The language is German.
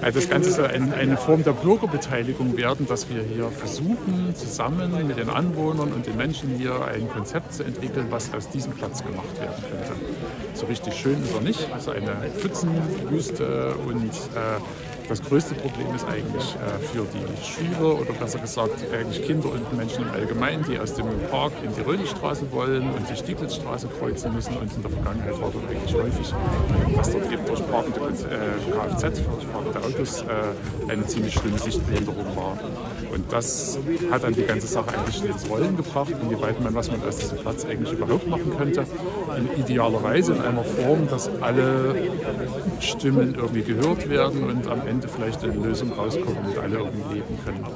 Also das Ganze soll ein, eine Form der Bürgerbeteiligung werden, dass wir hier versuchen, zusammen mit den Anwohnern und den Menschen hier ein Konzept zu entwickeln, was aus diesem Platz gemacht werden könnte. So richtig schön ist er nicht, also eine Pfützenwüste und äh, das größte Problem ist eigentlich äh, für die Schüler oder besser gesagt eigentlich Kinder und Menschen im Allgemeinen, die aus dem Park in die Rödelstraße wollen und die Stieglitzstraße kreuzen müssen. Und in der Vergangenheit war dort eigentlich häufig, dass eben durch parkende Kfz, durch parkende Autos äh, eine ziemlich schlimme Sichtbehinderung war. Und das hat dann die ganze Sache eigentlich ins Rollen gebracht, inwieweit man, was man aus diesem Platz eigentlich überhaupt machen könnte. In idealer Weise in einer Form, dass alle Stimmen irgendwie gehört werden und am Ende vielleicht eine Lösung rauskommt und alle irgendwie leben können.